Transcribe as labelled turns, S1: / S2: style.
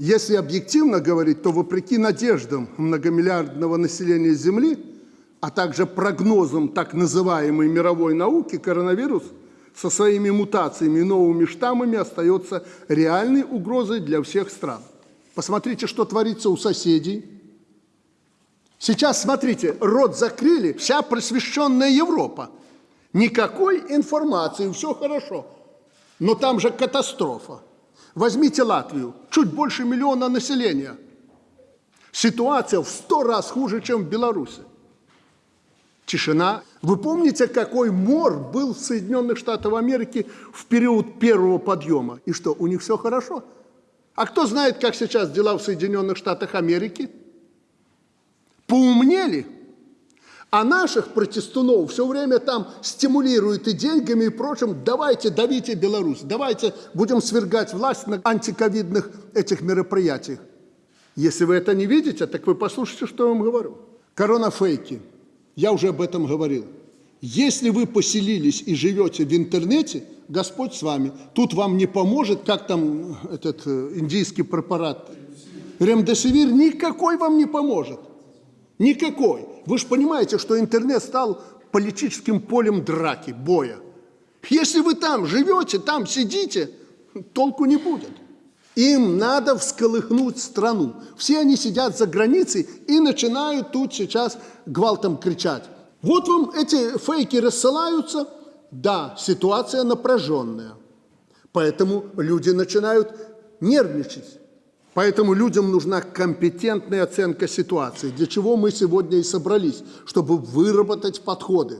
S1: Если объективно говорить, то вопреки надеждам многомиллиардного населения Земли, а также прогнозам так называемой мировой науки, коронавирус со своими мутациями и новыми штаммами остается реальной угрозой для всех стран. Посмотрите, что творится у соседей. Сейчас, смотрите, рот закрыли вся просвещенная Европа. Никакой информации, все хорошо. Но там же катастрофа. Возьмите Латвию, чуть больше миллиона населения. Ситуация в сто раз хуже, чем в Беларуси. Тишина. Вы помните, какой мор был в Соединенных Штатах Америки в период первого подъема? И что, у них все хорошо? А кто знает, как сейчас дела в Соединенных Штатах Америки? Поумнели? А наших протестунов все время там стимулируют и деньгами, и прочим. Давайте давите Беларусь, давайте будем свергать власть на антиковидных этих мероприятиях. Если вы это не видите, так вы послушайте, что я вам говорю. Корона-фейки. Я уже об этом говорил. Если вы поселились и живете в интернете, Господь с вами. Тут вам не поможет, как там этот э, индийский препарат. Ремдесивир никакой вам не поможет. Никакой. Вы же понимаете, что интернет стал политическим полем драки, боя. Если вы там живете, там сидите, толку не будет. Им надо всколыхнуть страну. Все они сидят за границей и начинают тут сейчас гвалтом кричать. Вот вам эти фейки рассылаются. Да, ситуация напряженная. Поэтому люди начинают нервничать. Поэтому людям нужна компетентная оценка ситуации, для чего мы сегодня и собрались, чтобы выработать подходы.